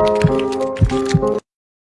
Música